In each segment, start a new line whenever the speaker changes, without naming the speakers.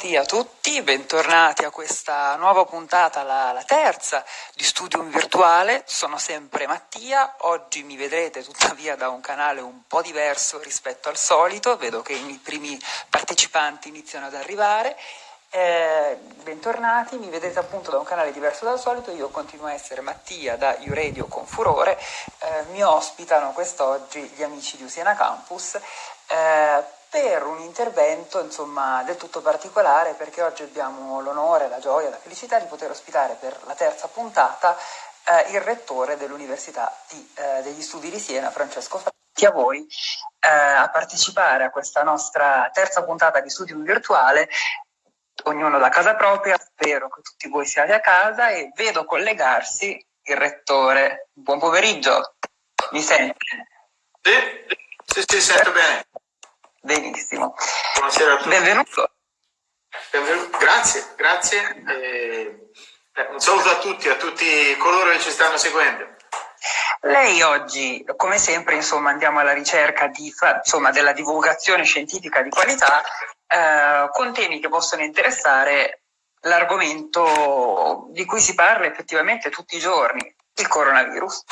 Benvenuti a tutti, bentornati a questa nuova puntata, la, la, terza di Studium Virtuale. Sono sempre Mattia, oggi mi vedrete tuttavia da un canale un po' diverso rispetto al solito, vedo che i primi partecipanti iniziano ad arrivare. Eh, bentornati, mi vedete appunto da un canale diverso dal solito, io continuo a essere Mattia da Uradio con Furore, eh, mi ospitano quest'oggi gli amici di Usiena Campus. Eh, per un intervento insomma, del tutto particolare perché oggi abbiamo l'onore, la gioia, la felicità di poter ospitare per la terza puntata eh, il rettore dell'Università di, eh, degli Studi di Siena, Francesco Franchi, a voi eh, a partecipare a questa nostra terza puntata di studio virtuale, ognuno da casa propria, spero che tutti voi siate a casa e vedo collegarsi il rettore. Buon pomeriggio, mi sente?
Sì, sì, sì sento bene.
Benissimo.
Buonasera a tutti.
Benvenuto.
Benvenuto. Grazie, grazie. Eh, un saluto a tutti, a tutti coloro che ci stanno seguendo.
Lei oggi, come sempre, insomma, andiamo alla ricerca di, insomma, della divulgazione scientifica di qualità eh, con temi che possono interessare l'argomento di cui si parla effettivamente tutti i giorni, il coronavirus.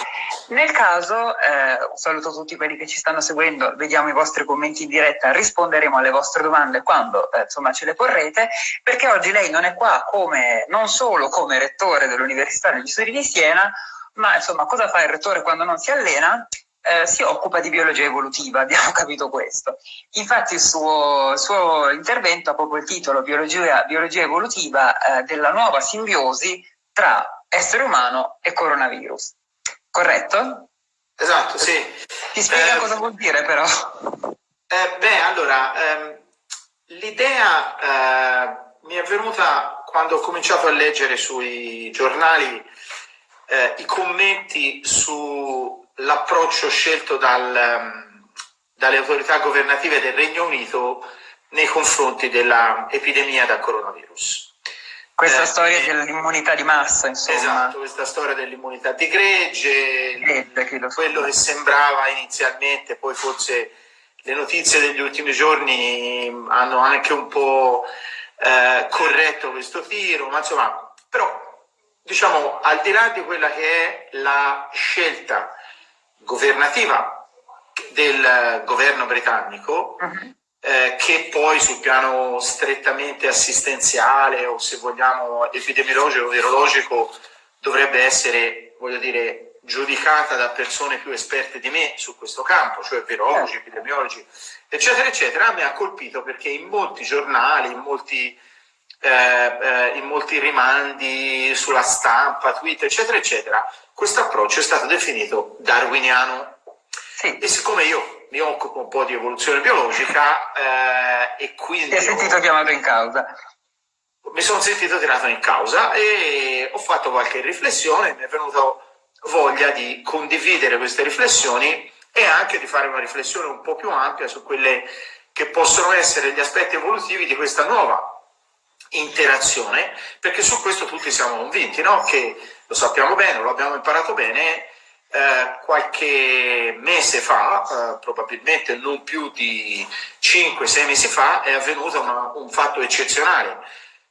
Nel caso, eh, saluto tutti quelli che ci stanno seguendo, vediamo i vostri commenti in diretta, risponderemo alle vostre domande quando eh, insomma, ce le porrete, perché oggi lei non è qua come, non solo come rettore dell'Università degli Studi di Siena, ma insomma cosa fa il rettore quando non si allena? Eh, si occupa di biologia evolutiva, abbiamo capito questo. Infatti il suo, suo intervento ha proprio il titolo Biologia, biologia evolutiva eh, della nuova simbiosi tra essere umano e coronavirus. Corretto?
Esatto, sì.
Ti spiega eh, cosa vuol dire però?
Eh, beh, allora, ehm, l'idea eh, mi è venuta quando ho cominciato a leggere sui giornali eh, i commenti sull'approccio scelto dal, ehm, dalle autorità governative del Regno Unito nei confronti dell'epidemia da coronavirus.
Questa eh, storia dell'immunità di massa, insomma.
Esatto, questa storia dell'immunità di gregge, quello che sembrava inizialmente, poi forse le notizie degli ultimi giorni hanno anche un po' eh, corretto questo tiro, ma insomma, però diciamo al di là di quella che è la scelta governativa del governo britannico, uh -huh eh, che poi sul piano strettamente assistenziale o se vogliamo epidemiologico o virologico dovrebbe essere, voglio dire, giudicata da persone più esperte di me su questo campo, cioè virologi, certo. epidemiologi, eccetera, eccetera, mi ha colpito perché in molti giornali, in molti, eh, eh, in molti rimandi sulla stampa, Twitter, eccetera, eccetera, questo approccio è stato definito darwiniano. Sì. E siccome io mi occupo un po' di evoluzione biologica eh, e quindi...
Ti hai sentito ho, chiamato in causa?
Mi sono sentito tirato in causa e ho fatto qualche riflessione, mi è venuta voglia di condividere queste riflessioni e anche di fare una riflessione un po' più ampia su quelle che possono essere gli aspetti evolutivi di questa nuova interazione, perché su questo tutti siamo convinti, no? che lo sappiamo bene, lo abbiamo imparato bene, eh, qualche mese fa, eh, probabilmente non più di 5-6 mesi fa, è avvenuto una, un fatto eccezionale,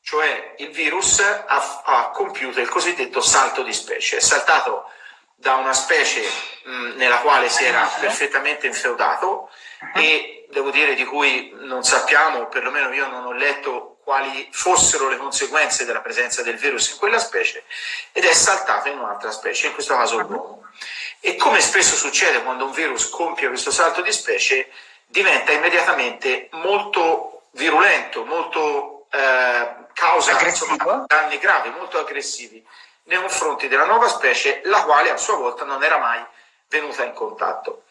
cioè il virus ha, ha, compiuto il cosiddetto salto di specie, è saltato da una specie mh, nella quale si era perfettamente infeudato e devo dire di cui non sappiamo, perlomeno io non ho letto quali fossero le conseguenze della presenza del virus in quella specie ed è saltato in un'altra specie, in questo caso l'uomo. E come spesso succede quando un virus compie questo salto di specie, diventa immediatamente molto virulento, molto eh, causa insomma, danni gravi, molto aggressivi nei confronti della nuova specie, la quale a sua volta non era mai venuta in contatto.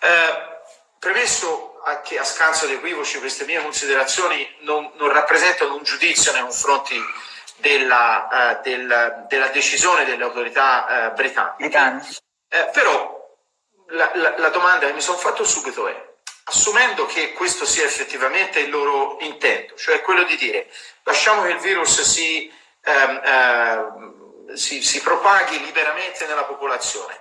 Eh, premesso che a scanso di equivoci queste mie considerazioni non, non rappresentano un giudizio nei confronti della, uh, del, della decisione delle autorità uh, britanniche, eh, però la, la, la domanda che mi sono fatto subito è, assumendo che questo sia effettivamente il loro intento, cioè quello di dire lasciamo che il virus si, ehm, eh, si, si propaghi liberamente nella popolazione,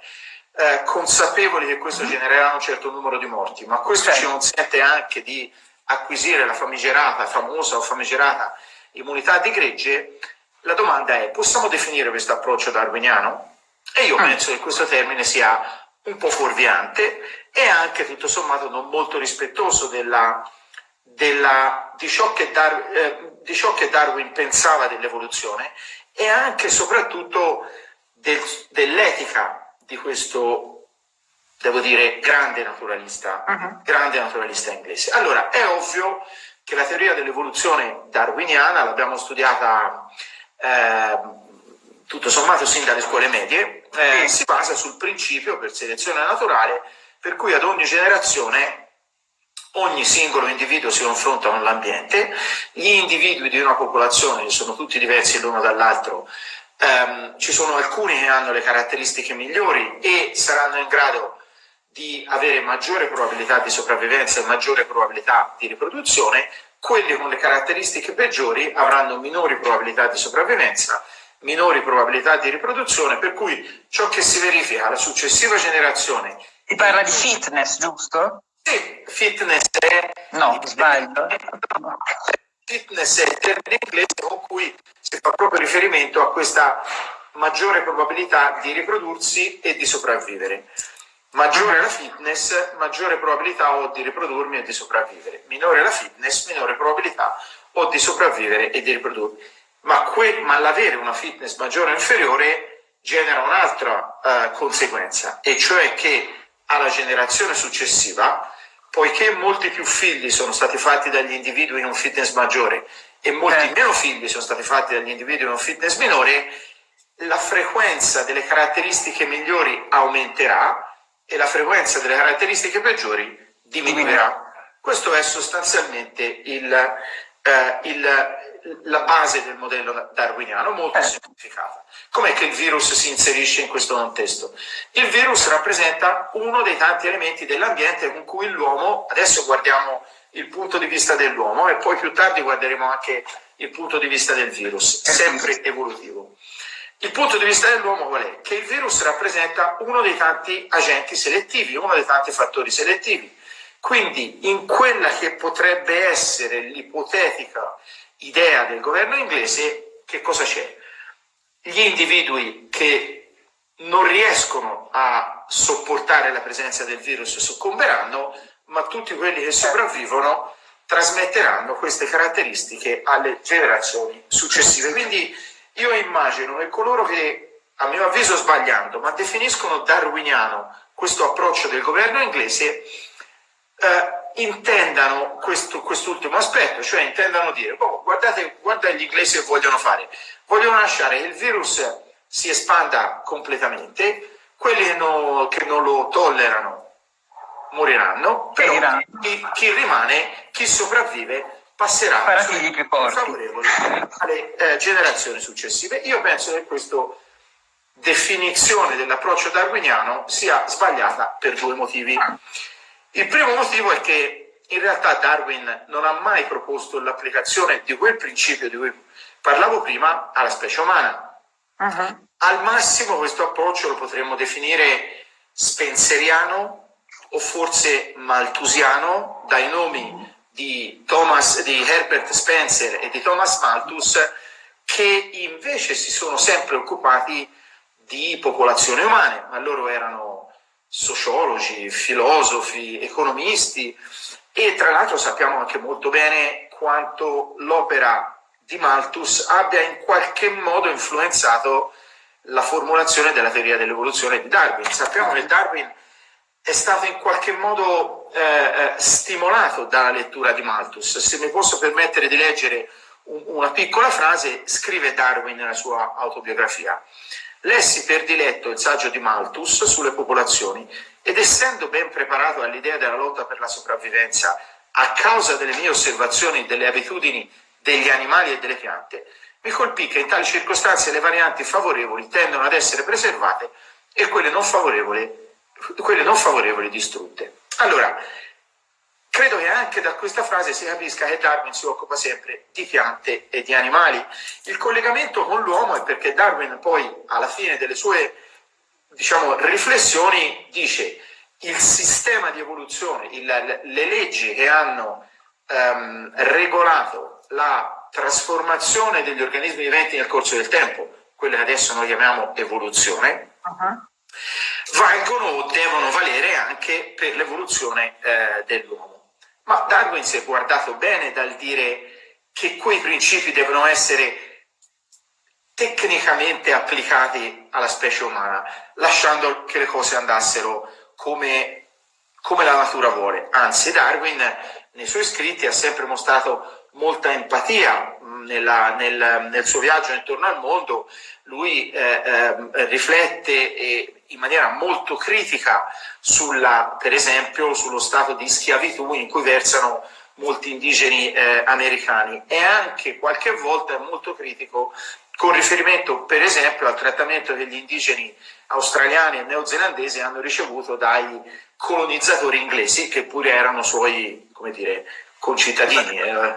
eh, consapevoli che questo mm-hmm. genererà un certo numero di morti, ma questo ci consente anche di acquisire la famigerata, famosa o famigerata immunità di gregge, la domanda è possiamo definire questo approccio darwiniano? E io ah. penso che questo termine sia un po' fuorviante e anche tutto sommato non molto rispettoso della, della, di, ciò Dar, eh, di, ciò che Darwin pensava dell'evoluzione e anche e soprattutto del, dell'etica di questo, devo dire, grande naturalista, uh -huh. grande naturalista inglese. Allora, è ovvio che la teoria dell'evoluzione darwiniana l'abbiamo studiata eh, tutto sommato sin dalle scuole medie, eh, si basa sul principio per selezione naturale per cui ad ogni generazione ogni singolo individuo si confronta con l'ambiente, gli individui di una popolazione, sono tutti diversi l'uno dall'altro, ehm, ci sono alcuni che hanno le caratteristiche migliori e saranno in grado di avere maggiore probabilità di sopravvivenza e maggiore probabilità di riproduzione, quelli con le caratteristiche peggiori avranno minori probabilità di sopravvivenza minori probabilità di riproduzione, per cui ciò che si verifica alla successiva generazione...
Si parla di fitness, giusto?
Sì, fitness è...
No, sbaglio.
Fitness è il termine inglese con cui si fa proprio riferimento a questa maggiore probabilità di riprodursi e di sopravvivere. Maggiore la fitness, maggiore probabilità ho di riprodurmi e di sopravvivere. Minore la fitness, minore probabilità ho di sopravvivere e di riprodurmi ma, ma l'avere una fitness maggiore o inferiore genera un'altra uh, conseguenza, e cioè che alla generazione successiva, poiché molti più figli sono stati fatti dagli individui in un fitness maggiore e molti eh. meno figli sono stati fatti dagli individui in un fitness minore, la frequenza delle caratteristiche migliori aumenterà e la frequenza delle caratteristiche peggiori diminuirà. Questo è sostanzialmente il, eh, il, la base del modello darwiniano, molto eh. semplificata. Com'è che il virus si inserisce in questo contesto? Il virus rappresenta uno dei tanti elementi dell'ambiente con cui l'uomo, adesso guardiamo il punto di vista dell'uomo e poi più tardi guarderemo anche il punto di vista del virus, eh. sempre evolutivo. Il punto di vista dell'uomo qual è? Che il virus rappresenta uno dei tanti agenti selettivi, uno dei tanti fattori selettivi. Quindi in quella che potrebbe essere l'ipotetica idea del governo inglese, che cosa c'è? Gli individui che non riescono a sopportare la presenza del virus soccomberanno, ma tutti quelli che sopravvivono trasmetteranno queste caratteristiche alle generazioni successive. Quindi io immagino che coloro che, a mio avviso sbagliando, ma definiscono darwiniano questo approccio del governo inglese, eh, intendano questo, quest'ultimo aspetto, cioè intendano dire, oh, guardate, guarda gli inglesi che vogliono fare, vogliono lasciare che il virus si espanda completamente, quelli che, no, che non lo tollerano moriranno, però chi, chi, rimane, chi sopravvive, passerà favorevoli alle eh, generazioni successive. Io penso che questa definizione dell'approccio darwiniano sia sbagliata per due motivi. Il primo motivo è che in realtà Darwin non ha mai proposto l'applicazione di quel principio di cui parlavo prima alla specie umana. Uh -huh. Al massimo questo approccio lo potremmo definire spenseriano o forse malthusiano dai nomi di, Thomas, di Herbert Spencer e di Thomas Malthus che invece si sono sempre occupati di popolazioni umane, ma loro erano sociologi, filosofi, economisti e tra l'altro sappiamo anche molto bene quanto l'opera di Malthus abbia in qualche modo influenzato la formulazione della teoria dell'evoluzione di Darwin. Sappiamo che Darwin è stato in qualche modo eh, eh stimolato dalla lettura di Malthus. Se mi posso permettere di leggere un, una piccola frase, scrive Darwin nella sua autobiografia. Lessi per diletto il saggio di Malthus sulle popolazioni ed essendo ben preparato all'idea della lotta per la sopravvivenza a causa delle mie osservazioni delle abitudini degli animali e delle piante, mi colpì che in tali circostanze le varianti favorevoli tendono ad essere preservate e quelle non favorevoli, quelle non favorevoli distrutte. Allora, Credo che anche da questa frase si capisca che Darwin si occupa sempre di piante e di animali. Il collegamento con l'uomo è perché Darwin poi alla fine delle sue diciamo, riflessioni dice il sistema di evoluzione, il, le leggi che hanno ehm, regolato la trasformazione degli organismi viventi nel corso del tempo, quelle che adesso noi chiamiamo evoluzione, uh -huh. valgono o devono valere anche per l'evoluzione eh, dell'uomo. Ma Darwin si è guardato bene dal dire che quei principi devono essere tecnicamente applicati alla specie umana, lasciando che le cose andassero come, come la natura vuole. Anzi, Darwin nei suoi scritti ha sempre mostrato molta empatia nella, nel, nel, suo viaggio intorno al mondo, lui eh, eh, riflette eh, in maniera molto critica sulla, per esempio, sullo stato di schiavitù in cui versano molti indigeni eh, americani. E anche qualche volta è molto critico con riferimento per esempio al trattamento che gli indigeni australiani e neozelandesi hanno ricevuto dai colonizzatori inglesi che pure erano suoi, come dire, concittadini, eh,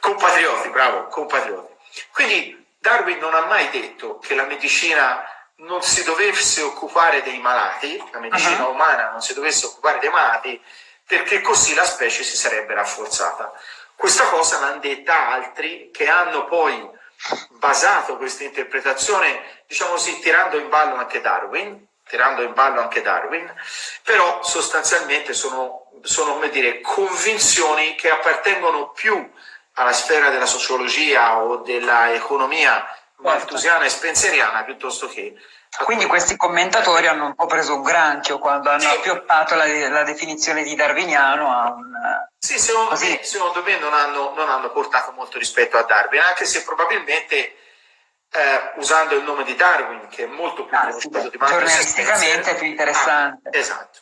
compatrioti, bravo, compatrioti. Quindi Darwin non ha mai detto che la medicina non si dovesse occupare dei malati, la medicina uh -huh. umana non si dovesse occupare dei malati, perché così la specie si sarebbe rafforzata. Questa cosa l'hanno detta altri che hanno poi basato questa interpretazione, diciamo così, tirando in ballo anche Darwin, tirando in ballo anche Darwin, però sostanzialmente sono, sono come dire, convinzioni che appartengono più alla sfera della sociologia o dell'economia maltusiana e spenseriana piuttosto che
quindi questi commentatori hanno un po' preso un granchio quando hanno sì. appioppato la, la, definizione di darwiniano a un...
Sì, secondo me, secondo me non, hanno, non, hanno, portato molto rispetto a Darwin, anche se probabilmente eh, usando il nome di Darwin, che è molto più ah,
sì, di Giornalisticamente è più interessante.
Ah, esatto.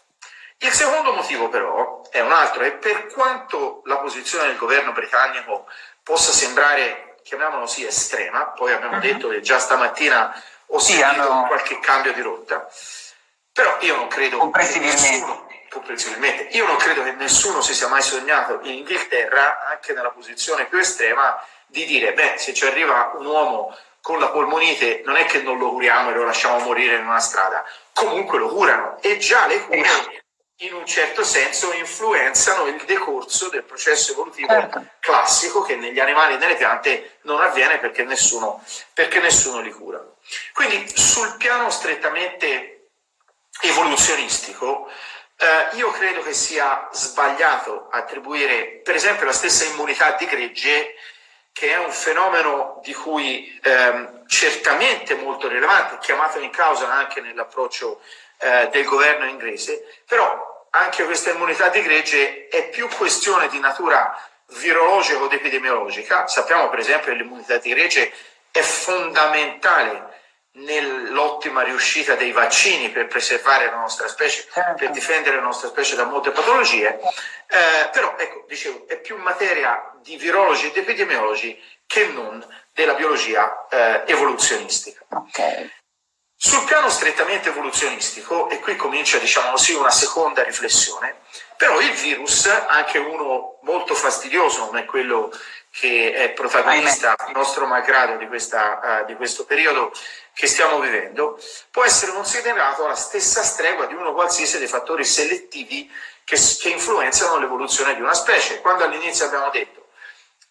Il secondo motivo però è un altro, e per quanto la posizione del governo britannico possa sembrare, chiamiamolo così, estrema, poi abbiamo uh mhm. -huh. detto che già stamattina ho sì, sentito hanno... qualche cambio di rotta. Però io non credo
comprensibilmente. Nessuno,
comprensibilmente. Io non credo che nessuno si sia mai sognato in Inghilterra, anche nella posizione più estrema, di dire, beh, se ci arriva un uomo con la polmonite non è che non lo curiamo e lo lasciamo morire in una strada, comunque lo curano e già le cure in un certo senso influenzano il decorso del processo evolutivo certo. classico che negli animali e nelle piante non avviene perché nessuno, perché nessuno li cura. Quindi sul piano strettamente evoluzionistico, eh, io credo che sia sbagliato attribuire per esempio la stessa immunità di gregge che è un fenomeno di cui ehm, certamente molto rilevante, chiamato in causa anche nell'approccio eh, del governo inglese, però anche questa immunità di gregge è più questione di natura virologica o epidemiologica. Sappiamo per esempio che l'immunità di gregge è fondamentale nell'ottima riuscita dei vaccini per preservare la nostra specie, certo. per difendere la nostra specie da molte patologie, eh, però ecco, dicevo, è più materia di virologi ed epidemiologi che non della biologia eh, evoluzionistica.
Okay.
Sul piano strettamente evoluzionistico, e qui comincia diciamo così una seconda riflessione, però il virus, anche uno molto fastidioso come quello che è protagonista, nostro malgrado, di, questa, uh, di questo periodo che stiamo vivendo, può essere considerato alla stessa stregua di uno qualsiasi dei fattori selettivi che, che influenzano l'evoluzione di una specie. Quando all'inizio abbiamo detto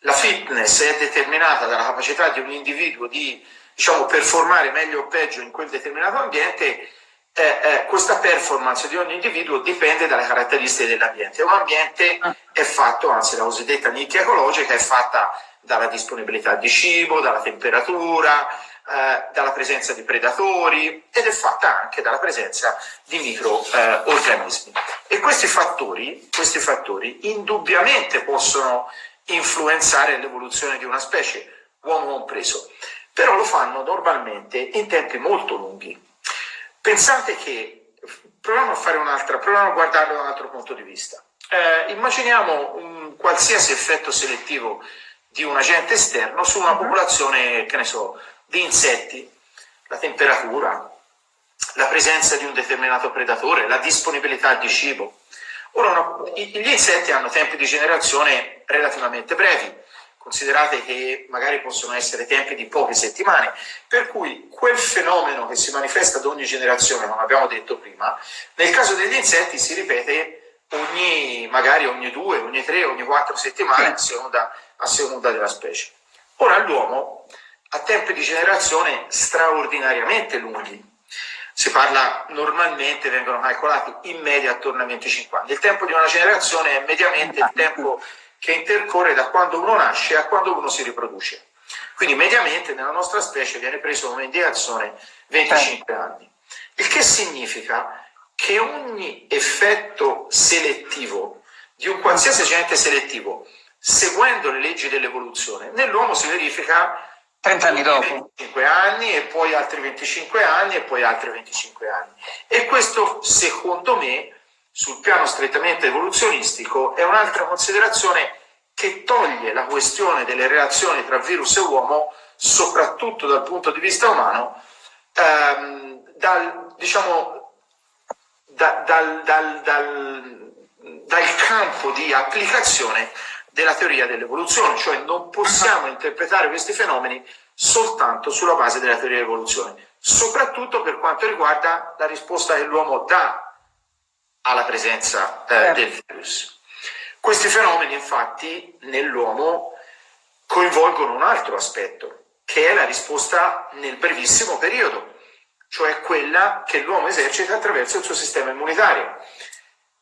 la fitness è determinata dalla capacità di un individuo di diciamo, performare meglio o peggio in quel determinato ambiente, eh, eh, questa performance di ogni individuo dipende dalle caratteristiche dell'ambiente. Un ambiente è fatto, anzi la cosiddetta nicchia ecologica è fatta dalla disponibilità di cibo, dalla temperatura, eh, dalla presenza di predatori ed è fatta anche dalla presenza di microorganismi. e questi fattori, questi fattori indubbiamente possono influenzare l'evoluzione di una specie, uomo compreso, però lo fanno normalmente in tempi molto lunghi. Pensate che, proviamo a fare un'altra, proviamo a guardarlo da un altro punto di vista. Eh, immaginiamo un qualsiasi effetto selettivo di un agente esterno su una mhm. popolazione, che ne so, di insetti, la temperatura, la presenza di un determinato predatore, la disponibilità di cibo. Ora, no, gli insetti hanno tempi di generazione relativamente brevi, considerate che magari possono essere tempi di poche settimane, per cui quel fenomeno che si manifesta ad ogni generazione, come abbiamo detto prima, nel caso degli insetti si ripete ogni, magari ogni due, ogni tre, ogni quattro settimane a seconda, a seconda della specie. Ora l'uomo ha tempi di generazione straordinariamente lunghi. Si parla normalmente, vengono calcolati in media attorno a 25 anni. Il tempo di una generazione è mediamente il tempo che intercorre da quando uno nasce a quando uno si riproduce. Quindi mediamente nella nostra specie viene preso come indicazione 25 anni. Il che significa che ogni effetto selettivo di un qualsiasi agente selettivo, seguendo le leggi dell'evoluzione, nell'uomo si verifica
30 anni dopo.
25 anni e poi altri 25 anni e poi altri 25 anni. E questo, secondo me, sul piano strettamente evoluzionistico, è un'altra considerazione che toglie la questione delle relazioni tra virus e uomo, soprattutto dal punto di vista umano, ehm, dal, diciamo, da, dal, dal, dal campo di applicazione della teoria dell'evoluzione, cioè non possiamo interpretare questi fenomeni soltanto sulla base della teoria dell'evoluzione, soprattutto per quanto riguarda la risposta che l'uomo dà alla presenza eh, certo. del virus. Questi fenomeni infatti nell'uomo coinvolgono un altro aspetto, che è la risposta nel brevissimo periodo, cioè quella che l'uomo esercita attraverso il suo sistema immunitario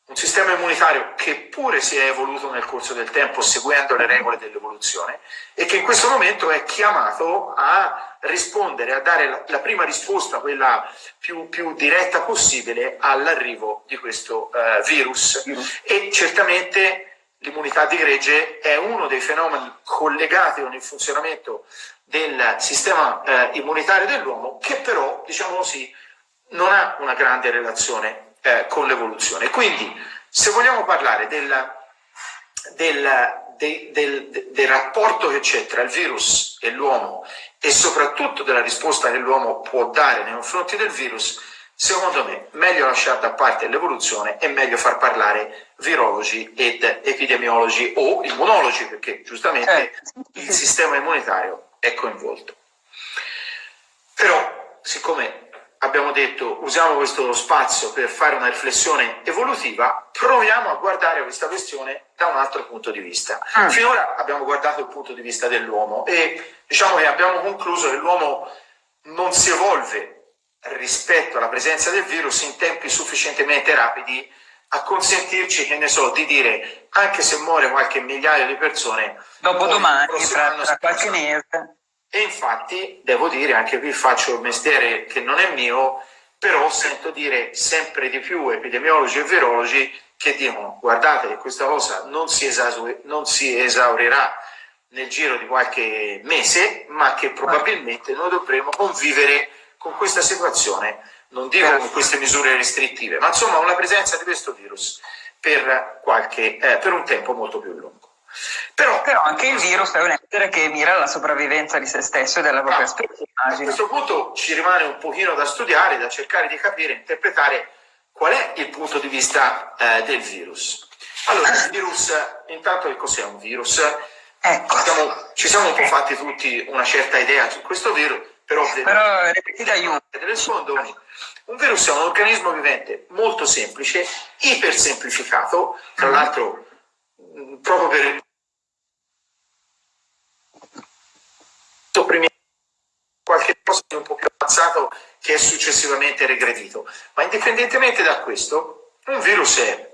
un sistema immunitario che pure si è evoluto nel corso del tempo seguendo le regole dell'evoluzione e che in questo momento è chiamato a rispondere, a dare la, la prima risposta, quella più, più diretta possibile all'arrivo di questo uh, virus. virus. E certamente l'immunità di gregge è uno dei fenomeni collegati con il funzionamento del sistema uh, immunitario dell'uomo che però, diciamo così, non ha una grande relazione eh, con l'evoluzione. Quindi, se vogliamo parlare del, del, de, del, del rapporto che c'è tra il virus e l'uomo e soprattutto della risposta che l'uomo può dare nei confronti del virus, secondo me meglio lasciare da parte l'evoluzione e meglio far parlare virologi ed epidemiologi o immunologi, perché giustamente eh. il sistema immunitario è coinvolto. Però, siccome abbiamo detto usiamo questo spazio per fare una riflessione evolutiva, proviamo a guardare questa questione da un altro punto di vista. Mm. Finora abbiamo guardato il punto di vista dell'uomo e diciamo che abbiamo concluso che l'uomo non si evolve rispetto alla presenza del virus in tempi sufficientemente rapidi a consentirci, che ne so, di dire anche se muore qualche migliaio di persone,
dopo domani, tra, tra qualche mese
e infatti, devo dire, anche qui faccio il mestiere che non è mio, però sento dire sempre di più epidemiologi e virologi che dicono guardate che questa cosa non si, non si esaurirà nel giro di qualche mese, ma che probabilmente noi dovremo convivere con questa situazione, non dico con queste misure restrittive, ma insomma con la presenza di questo virus per, qualche, eh, per un tempo molto più lungo.
Però, Però, anche il virus è un essere che mira alla sopravvivenza di se stesso e della propria ah, specie.
A questo punto ci rimane un pochino da studiare, da cercare di capire, interpretare qual è il punto di vista eh, del virus. Allora, il virus, intanto che cos'è un virus? Ecco. Siamo, ci siamo un po' fatti tutti una certa idea su questo virus, però,
però ripetite aiuto.
Un virus è un organismo vivente molto semplice, ipersemplificato, tra mm-hmm. l'altro proprio per sopprimere qualche cosa di un po' più avanzato che è successivamente regredito. Ma indipendentemente da questo, un virus è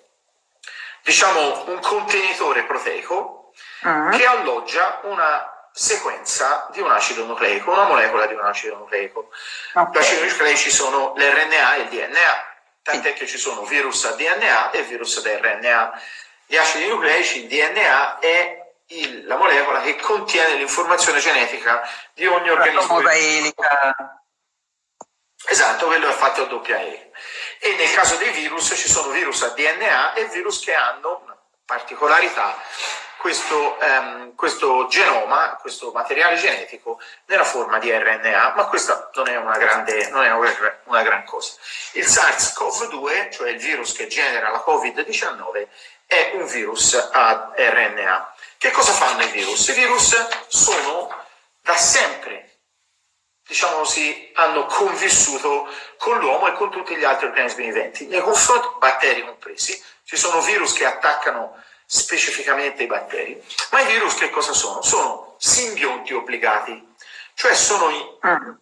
diciamo un contenitore proteico uh-huh. che alloggia una sequenza di un acido nucleico, una molecola di un acido nucleico. Okay. Gli acidi nucleici sono l'RNA e il DNA, tant'è che ci sono virus a DNA e virus ad RNA. Gli acidi nucleici, il DNA, è il, la molecola che contiene l'informazione genetica di ogni organismo.
La elica.
Esatto, quello è fatto a doppia E. E nel caso dei virus ci sono virus a DNA e virus che hanno una particolarità, questo, um, questo genoma, questo materiale genetico nella forma di RNA, ma questa non è una, grande, non è una, una gran cosa. Il SARS-CoV-2, cioè il virus che genera la Covid-19, è un virus a RNA. Che cosa fanno i virus? I virus sono da sempre diciamo così, hanno convissuto con l'uomo e con tutti gli altri organismi viventi. Nei confronti, batteri compresi, ci sono virus che attaccano specificamente i batteri, ma i virus che cosa sono? Sono simbionti obbligati, cioè sono i mm.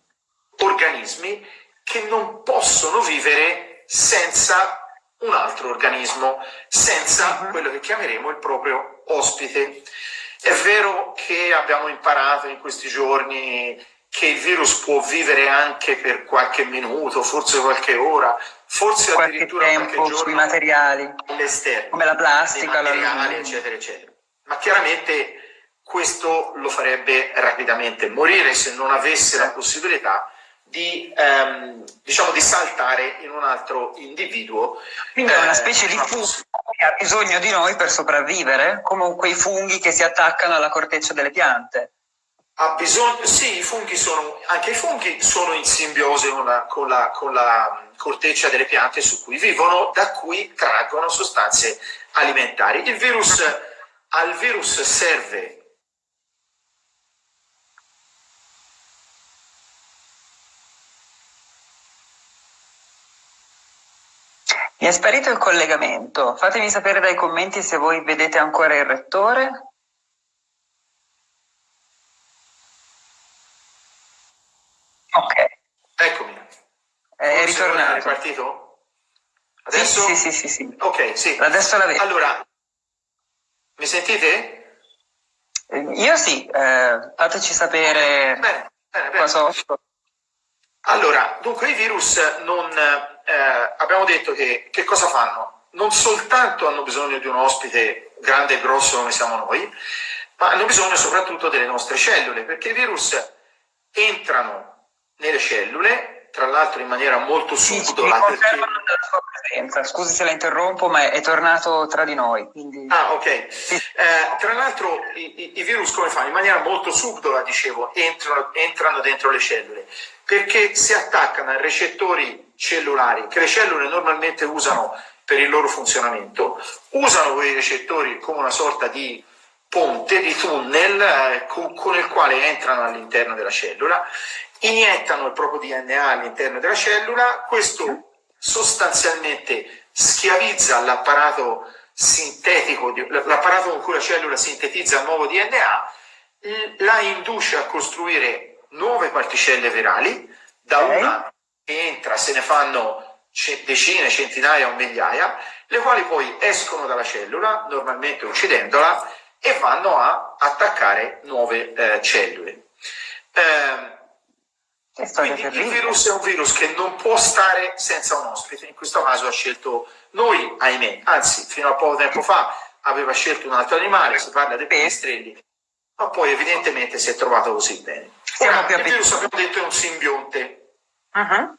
organismi che non possono vivere senza un altro organismo, senza mm-hmm. quello che chiameremo il proprio ospite. È vero che abbiamo imparato in questi giorni che il virus può vivere anche per qualche minuto, forse qualche ora, forse
qualche
addirittura
tempo
qualche giorno
sui materiali
all'esterno,
come la plastica,
materiali, eccetera, eccetera. Ma chiaramente questo lo farebbe rapidamente morire se non avesse la possibilità di, ehm, diciamo, di saltare in un altro individuo.
Quindi è una eh, specie eh, di fungo che ha bisogno di noi per sopravvivere, come quei funghi che si attaccano alla corteccia delle piante.
Ha bisogno, sì, i funghi sono, anche i funghi sono in simbiosi con la, con, la, con la corteccia delle piante su cui vivono, da cui traggono sostanze alimentari. Il virus, al virus serve
Mi è sparito il collegamento. Fatemi sapere dai commenti se voi vedete ancora il rettore. Ok.
Eccomi.
È ritornato. È
ripartito? Adesso?
Sì, sì, sì, sì.
Ok, sì.
Adesso la vedo.
Allora, mi sentite?
Eh, io sì, eh, fateci sapere
bene, bene, bene.
qua sotto.
Allora, dunque i virus non eh, abbiamo detto che, che cosa fanno? Non soltanto hanno bisogno di un ospite grande e grosso come siamo noi, ma hanno bisogno soprattutto delle nostre cellule, perché i virus entrano nelle cellule tra l'altro in maniera molto subdola.
Sì, perché... presenza. Scusi se la interrompo, ma è tornato tra di noi. Quindi...
Ah, ok. Eh, tra l'altro i, i, virus come fanno? In maniera molto subdola, dicevo, entrano, entrano dentro le cellule, perché si attaccano a recettori cellulari che le cellule normalmente usano per il loro funzionamento, usano quei recettori come una sorta di ponte, di tunnel eh, con, con il quale entrano all'interno della cellula iniettano il proprio DNA all'interno della cellula, questo sostanzialmente schiavizza l'apparato sintetico, l'apparato con cui la cellula sintetizza il nuovo DNA, la induce a costruire nuove particelle virali, da una che entra se ne fanno decine, centinaia o migliaia, le quali poi escono dalla cellula, normalmente uccidendola, e vanno a attaccare nuove eh, cellule. Eh, quindi il virus è un virus che non può stare senza un ospite, in questo caso ha scelto noi, ahimè, anzi fino a poco tempo fa aveva scelto un altro animale, si parla dei pipistrelli, ma poi evidentemente si è trovato così bene. Ora, il virus abbiamo detto è un simbionte. Uh -huh.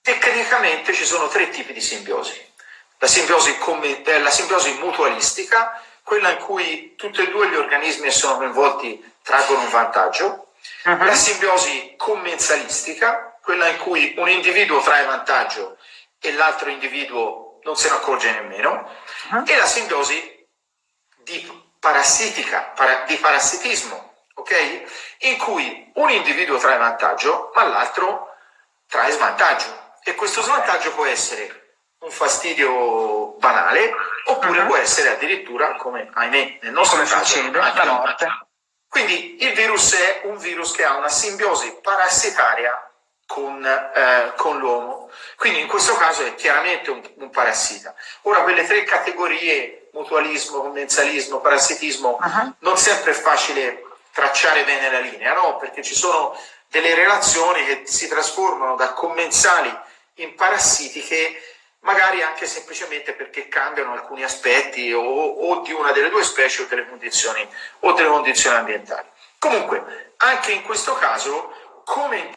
Tecnicamente ci sono tre tipi di simbiosi. La simbiosi, eh, la simbiosi mutualistica, quella in cui tutti e due gli organismi che sono coinvolti traggono un vantaggio, Uh-huh. La simbiosi commensalistica, quella in cui un individuo trae vantaggio e l'altro individuo non se ne accorge nemmeno, uh-huh. e la simbiosi di parassitica, para, di parassitismo, ok? In cui un individuo trae vantaggio, ma l'altro trae svantaggio. E questo svantaggio può essere un fastidio banale, oppure uh-huh. può essere addirittura, come ahimè nel nostro come caso,
succede, la morte.
Quindi il virus è un virus che ha una simbiosi parassitaria con, eh, con l'uomo, quindi in questo caso è chiaramente un, un, parassita. Ora quelle tre categorie, mutualismo, commensalismo, parassitismo, uh -huh. non sempre è facile tracciare bene la linea, no? perché ci sono delle relazioni che si trasformano da commensali in parassitiche magari anche semplicemente perché cambiano alcuni aspetti o, o di una delle due specie o delle, condizioni, o delle condizioni ambientali. Comunque, anche in questo caso, come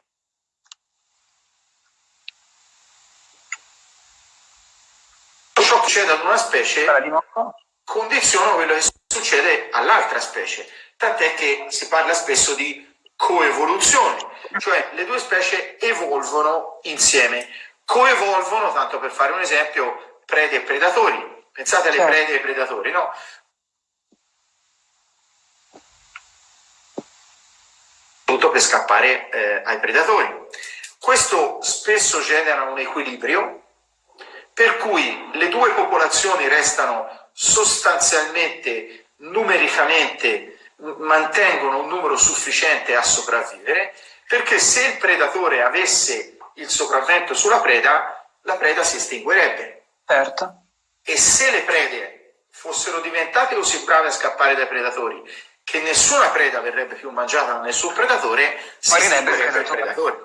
ciò che succede ad una specie condiziona quello che succede all'altra specie, tant'è che si parla spesso di coevoluzione, cioè le due specie evolvono insieme coevolvono, tanto per fare un esempio, prede e predatori. Pensate alle certo. prede e ai predatori, no? per scappare eh, ai predatori. Questo spesso genera un equilibrio per cui le due popolazioni restano sostanzialmente numericamente mantengono un numero sufficiente a sopravvivere perché se il predatore avesse il sopravvento sulla preda la preda si estinguerebbe
certo.
e se le prede fossero diventate così brave a scappare dai predatori che nessuna preda verrebbe più mangiata da nessun predatore si estinguerebbe il predatore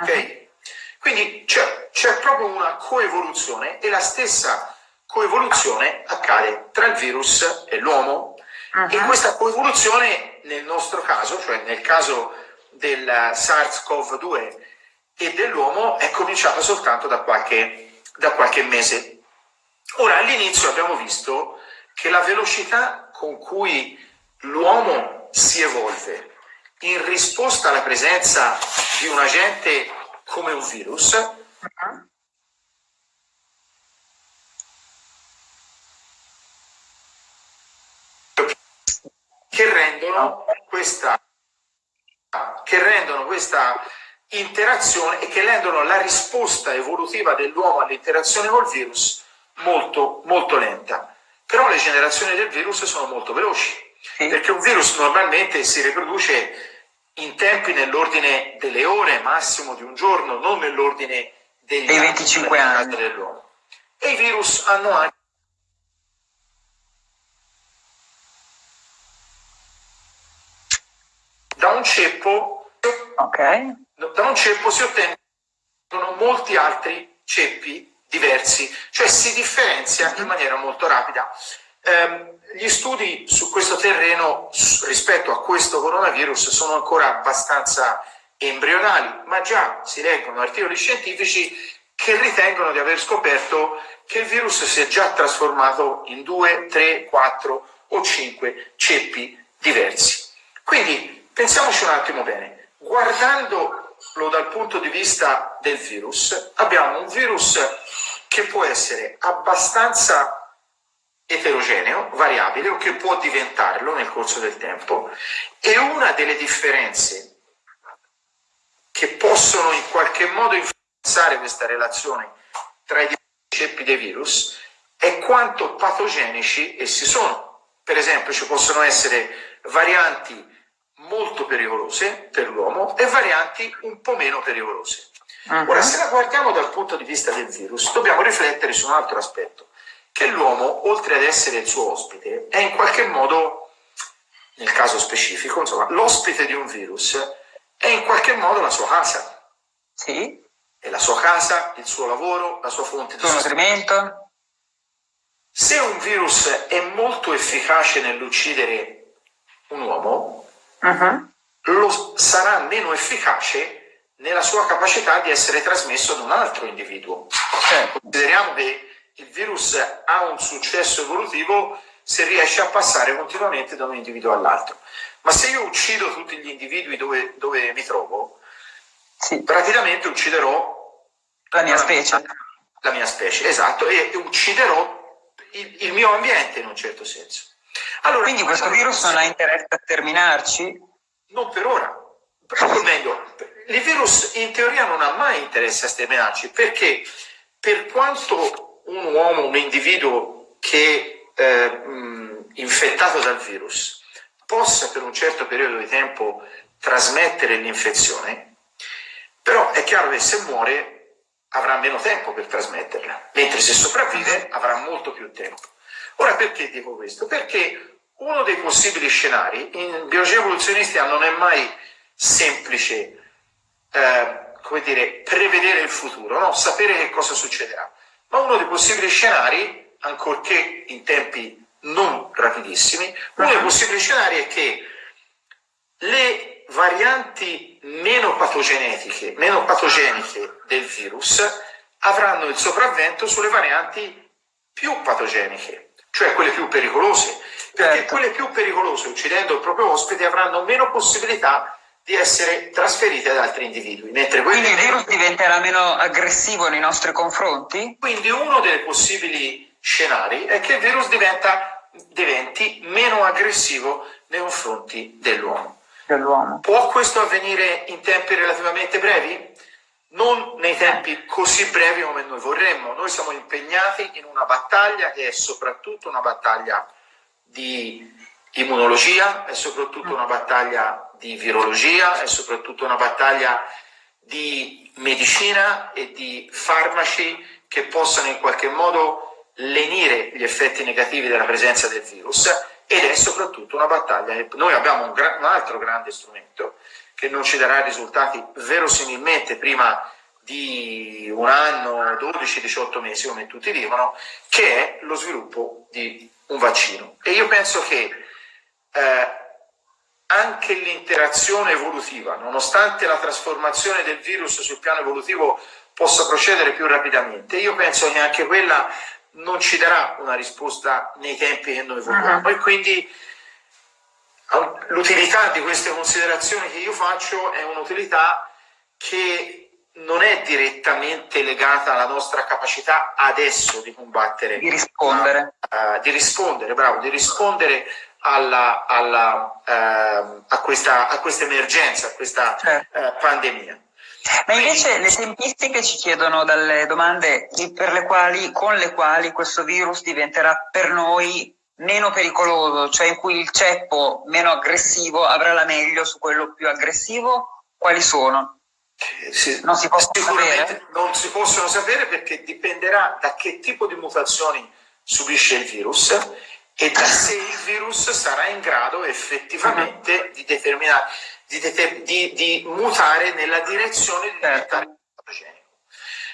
okay? uh -huh. Quindi c'è proprio una coevoluzione e la stessa coevoluzione accade tra il virus e l'uomo uh -huh. e questa coevoluzione nel nostro caso, cioè nel caso del SARS-CoV-2 e dell'uomo è cominciata soltanto da qualche, da qualche mese. Ora all'inizio abbiamo visto che la velocità con cui l'uomo si evolve in risposta alla presenza di un agente come un virus. Che rendono questa, che rendono questa interazione e che rendono la risposta evolutiva dell'uomo all'interazione col virus molto, molto lenta. Però le generazioni del virus sono molto veloci, perché un virus normalmente si riproduce in tempi nell'ordine delle ore, massimo di un giorno, non nell'ordine degli
dei 25 anni
dell'uomo. E i virus hanno anche da un ceppo
okay.
da un ceppo si ottengono molti altri ceppi diversi, cioè si differenzia in maniera molto rapida. Eh, gli studi su questo terreno rispetto a questo coronavirus sono ancora abbastanza embrionali, ma già si leggono articoli scientifici che ritengono di aver scoperto che il virus si è già trasformato in due, tre, quattro o cinque ceppi diversi. Quindi pensiamoci un attimo bene, guardandolo dal punto di vista del virus, abbiamo un virus che può essere abbastanza eterogeneo, variabile o che può diventarlo nel corso del tempo e una delle differenze che possono in qualche modo influenzare questa relazione tra i diversi ceppi dei virus è quanto patogenici essi sono. Per esempio ci possono essere varianti molto pericolose per l'uomo e varianti un po' meno pericolose. Uh -huh. Ora, se la guardiamo dal punto di vista del virus, dobbiamo riflettere su un altro aspetto che l'uomo, oltre ad essere il suo ospite, è in qualche modo, nel caso specifico, insomma, l'ospite di un virus è in qualche modo la sua casa.
Sì.
È la sua casa, il suo lavoro, la sua fonte di
nutrimento.
Se un virus è molto efficace nell'uccidere un uomo, uh -huh. lo sarà meno efficace nella sua capacità di essere trasmesso ad un altro individuo. Certo. Consideriamo che il virus ha un successo evolutivo se riesce a passare continuamente da un individuo all'altro. Ma se io uccido tutti gli individui dove, dove mi trovo, sì. praticamente ucciderò
la mia specie.
La mia specie, esatto, e ucciderò il, il mio ambiente in un certo senso.
Allora, Quindi questo virus non ha interesse a terminarci?
Non per ora. O meglio, il virus in teoria non ha mai interesse a sterminarci perché per quanto un uomo, un individuo che eh, infettato dal virus possa per un certo periodo di tempo trasmettere l'infezione, però è chiaro che se muore avrà meno tempo per trasmetterla, mentre se sopravvive avrà molto più tempo. Ora perché dico questo? Perché uno dei possibili scenari, in biologia evoluzionistica non è mai semplice eh, come dire, prevedere il futuro, no? sapere che cosa succederà ma uno dei possibili scenari, ancorché in tempi non rapidissimi, uno dei possibili scenari è che le varianti meno patogenetiche, meno patogeniche del virus avranno il sopravvento sulle varianti più patogeniche, cioè quelle più pericolose, perché certo. quelle più pericolose, uccidendo il proprio ospite, avranno meno possibilità di essere trasferite ad altri individui.
Mentre quindi il virus diventerà meno aggressivo nei nostri confronti?
Quindi uno dei possibili scenari è che il virus diventa, diventi meno aggressivo nei confronti dell'uomo.
dell'uomo.
Può questo avvenire in tempi relativamente brevi? Non nei tempi così brevi come noi vorremmo. Noi siamo impegnati in una battaglia che è soprattutto una battaglia di immunologia, è soprattutto una battaglia di virologia, è soprattutto una battaglia di medicina e di farmaci che possano in qualche modo lenire gli effetti negativi della presenza del virus ed è soprattutto una battaglia. Noi abbiamo un, un altro grande strumento che non ci darà risultati verosimilmente prima di un anno, 12-18 mesi, come tutti dicono, che è lo sviluppo di un vaccino. E io penso che eh, anche l'interazione evolutiva, nonostante la trasformazione del virus sul piano evolutivo possa procedere più rapidamente, io penso che anche quella non ci darà una risposta nei tempi che noi vogliamo. -huh. E quindi l'utilità di queste considerazioni che io faccio è un'utilità che non è direttamente legata alla nostra capacità adesso di combattere.
Di rispondere.
La, uh, di rispondere, bravo, di rispondere alla, alla, uh, a, questa, a, questa, emergenza, a questa certo. uh, pandemia.
Ma invece le tempistiche ci chiedono dalle domande per le quali, con le quali questo virus diventerà per noi meno pericoloso, cioè in cui il ceppo meno aggressivo avrà la meglio su quello più aggressivo, quali sono?
Sì, non si possono sapere? Non si possono sapere perché dipenderà da che tipo di mutazioni subisce il virus e da se il virus sarà in grado effettivamente -huh. di determinare di, di, di mutare nella direzione di diventare certo. patogenico.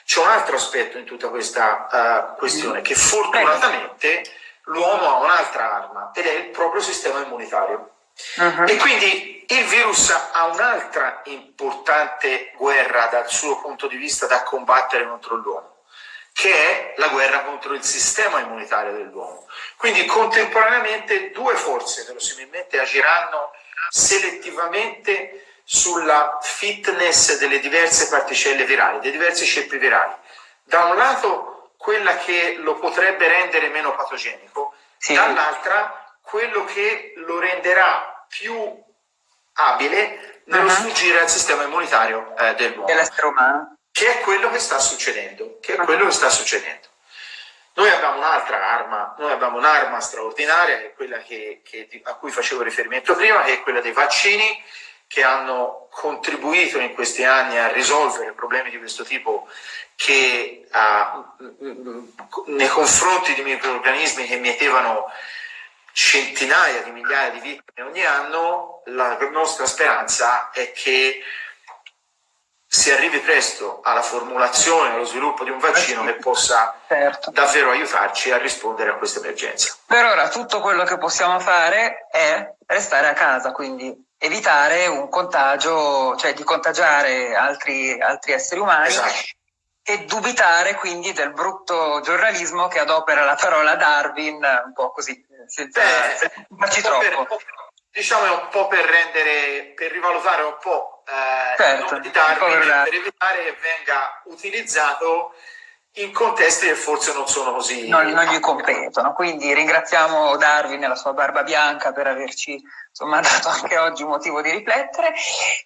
C'è un altro aspetto in tutta questa uh, questione, che fortunatamente l'uomo ha un'altra arma ed è il proprio sistema immunitario. Uh -huh. E quindi il virus ha un'altra importante guerra dal suo punto di vista da combattere contro l'uomo, che è la guerra contro il sistema immunitario dell'uomo. Quindi contemporaneamente due forze verosimilmente agiranno selettivamente sulla fitness delle diverse particelle virali, dei diversi ceppi virali. Da un lato quella che lo potrebbe rendere meno patogenico, sì. dall'altra quello che lo renderà più abile nello uh -huh. sfuggire al sistema immunitario eh, dell'uomo.
Umano.
Che è quello che sta succedendo, che è uh -huh. quello che sta succedendo. Noi abbiamo un'altra arma, noi abbiamo un'arma straordinaria, che è quella che, che, a cui facevo riferimento prima, che è quella dei vaccini, che hanno contribuito in questi anni a risolvere problemi di questo tipo che a, nei confronti di microorganismi che mietevano centinaia di migliaia di vittime ogni anno, la nostra speranza è che si arrivi presto alla formulazione e allo sviluppo di un vaccino che possa certo. davvero aiutarci a rispondere a questa emergenza.
Per ora tutto quello che possiamo fare è restare a casa, quindi evitare un contagio, cioè di contagiare altri, altri esseri umani esatto. e dubitare quindi del brutto giornalismo che adopera la parola Darwin un po' così, senza, farci troppo.
Per, diciamo è un po' per rendere, per rivalutare un po' eh, certo, di Darwin per evitare che venga utilizzato in contesti che forse non sono così...
Non, non gli competono, quindi ringraziamo Darwin e la sua barba bianca per averci insomma, dato anche oggi un motivo di riflettere.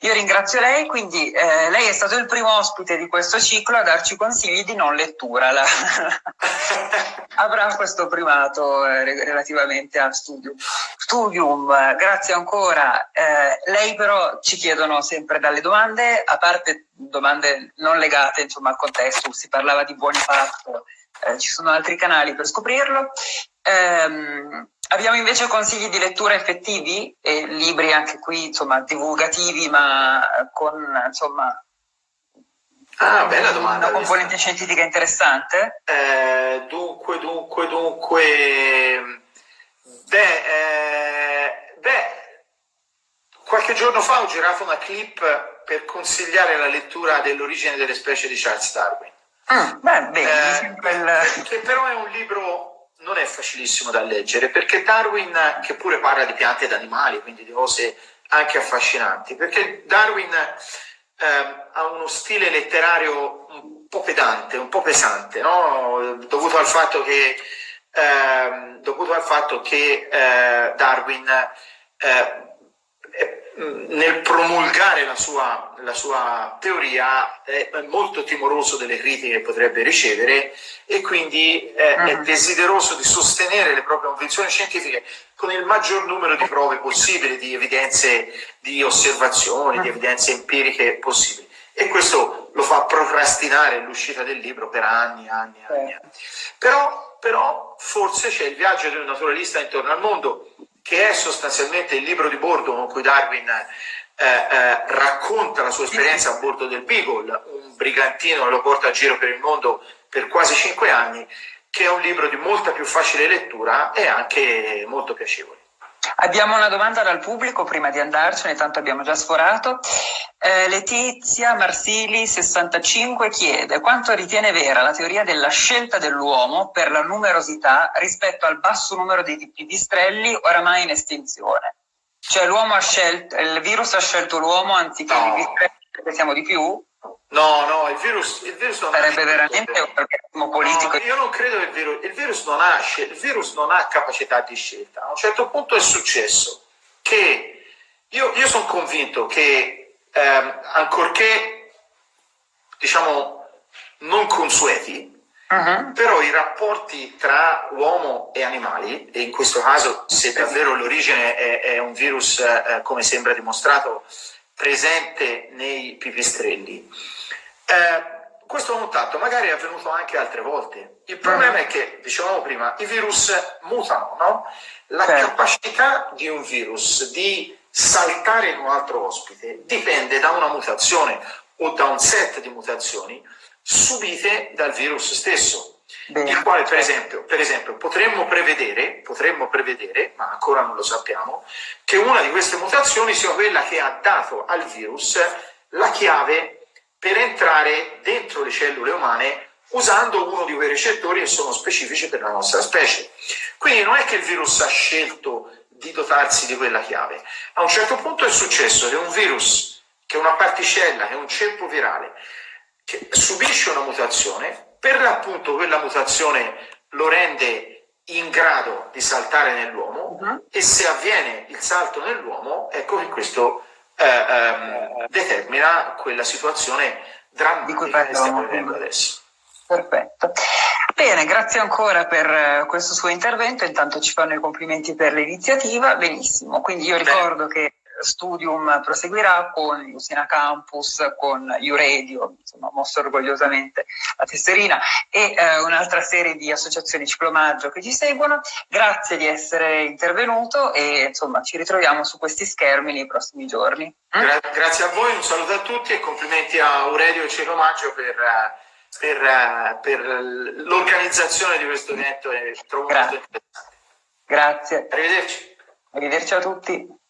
Io ringrazio lei, quindi eh, lei è stato il primo ospite di questo ciclo a darci consigli di non lettura. La... Avrà questo primato eh, relativamente a studium. Studium, grazie ancora. Eh, lei però ci chiedono sempre dalle domande, a parte domande non legate insomma, al contesto, si parlava di buoni pasto, eh, ci sono altri canali per scoprirlo. Ehm, abbiamo invece consigli di lettura effettivi e libri anche qui insomma divulgativi ma con insomma
ah, bella domanda,
una componente scientifica interessante?
Eh, dunque, dunque, dunque beh, eh, beh, qualche giorno fa ho girato una clip per consigliare la lettura dell'origine delle specie di Charles Darwin.
Ah, beh, beh,
eh, quel... che però è un libro non è facilissimo da leggere perché Darwin, che pure parla di piante ed animali, quindi di cose anche affascinanti, perché Darwin eh, ha uno stile letterario un po' pedante, un po' pesante, no? dovuto al fatto che, eh, dovuto al fatto che eh, Darwin eh, nel promulgare la sua, la sua, teoria è molto timoroso delle critiche che potrebbe ricevere e quindi è, è mm. desideroso di sostenere le proprie convinzioni scientifiche con il maggior numero di prove possibili, di evidenze, di osservazioni, di mm. evidenze empiriche possibili. E questo lo fa procrastinare l'uscita del libro per anni, anni, anni. anni. Però, però forse c'è il viaggio di un naturalista intorno al mondo che è sostanzialmente il libro di bordo con cui Darwin eh, eh, racconta la sua esperienza a bordo del Beagle, un brigantino che lo porta a giro per il mondo per quasi cinque anni, che è un libro di molta più facile lettura e anche molto piacevole.
Abbiamo una domanda dal pubblico prima di andarcene, tanto abbiamo già sforato. Eh, Letizia Marsili 65 chiede quanto ritiene vera la teoria della scelta dell'uomo per la numerosità rispetto al basso numero di pipistrelli oramai in estinzione. Cioè l'uomo ha scelto, il virus ha scelto l'uomo anziché no. i pipistrelli perché siamo di più?
No, no, il virus, il virus non
sarebbe veramente un organismo politico.
No, io non credo che il virus, il virus, non ha, il virus non ha capacità di scelta. A un certo punto è successo che io, io sono convinto che ehm, ancorché diciamo non consueti, Uh-huh. Però i rapporti tra uomo e animali, e in questo caso se davvero l'origine è, è un virus, eh, come sembra dimostrato, presente nei pipistrelli, eh, questo contatto magari è avvenuto anche altre volte. Il problema è che, dicevamo prima, i virus mutano, no? La certo. capacità di un virus di saltare in un altro ospite dipende da una mutazione o da un set di mutazioni subite dal virus stesso. Bene. Il quale, per esempio, per esempio potremmo, prevedere, potremmo prevedere, ma ancora non lo sappiamo, che una di queste mutazioni sia quella che ha dato al virus la chiave per entrare dentro le cellule umane usando uno di quei recettori che sono specifici per la nostra specie. Quindi non è che il virus ha scelto di dotarsi di quella chiave. A un certo punto è successo che un virus, che una particella, che un ceppo virale, che subisce una mutazione, per l'appunto quella mutazione lo rende in grado di saltare nell'uomo uh -huh. e se avviene il salto nell'uomo, ecco che questo eh, ehm, determina quella situazione drammatica che stiamo vivendo adesso.
Perfetto. Bene, grazie ancora per eh, questo suo intervento, intanto ci fanno i complimenti per l'iniziativa, benissimo, quindi io ricordo Beh. che Studium proseguirà con Lucina Campus, con Uradio, insomma, mosso orgogliosamente la tesserina, e eh, un'altra serie di associazioni ciclomaggio che ci seguono. Grazie di essere intervenuto e insomma ci ritroviamo su questi schermi nei prossimi giorni.
Gra grazie a voi, un saluto a tutti e complimenti a e Ciclomaggio per, per, per l'organizzazione di questo evento.
Grazie. Grazie.
Arrivederci.
Arrivederci a tutti.